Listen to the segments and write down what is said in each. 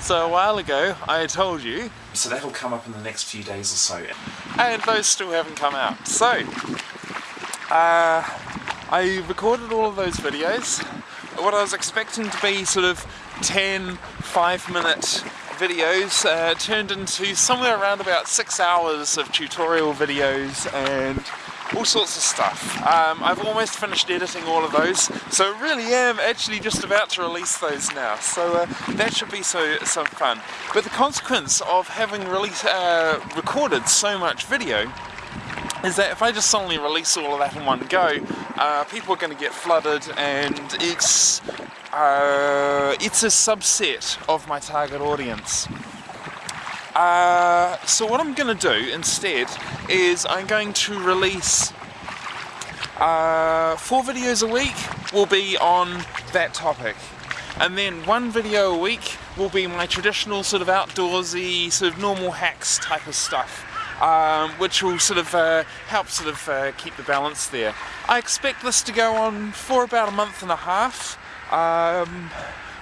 So a while ago I told you, so that'll come up in the next few days or so, and those still haven't come out. So, uh, I recorded all of those videos. What I was expecting to be sort of 10, 5 minute videos uh, turned into somewhere around about 6 hours of tutorial videos and all sorts of stuff. Um, I've almost finished editing all of those, so I really am actually just about to release those now. So uh, that should be so some fun. But the consequence of having release, uh, recorded so much video is that if I just suddenly release all of that in one go, uh, people are going to get flooded and it's uh, it's a subset of my target audience. Uh, so what I'm going to do instead is I'm going to release uh, four videos a week will be on that topic and then one video a week will be my traditional sort of outdoorsy sort of normal hacks type of stuff um, which will sort of uh, help sort of uh, keep the balance there. I expect this to go on for about a month and a half um,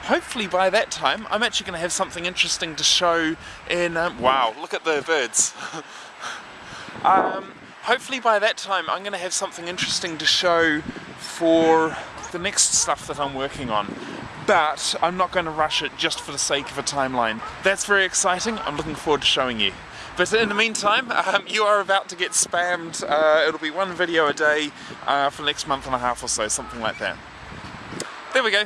hopefully by that time I'm actually going to have something interesting to show in, um, wow, look at the birds. um, hopefully by that time I'm going to have something interesting to show for the next stuff that I'm working on. But I'm not going to rush it just for the sake of a timeline. That's very exciting, I'm looking forward to showing you. But in the meantime, um, you are about to get spammed. Uh, it'll be one video a day uh, for the next month and a half or so, something like that. There we go.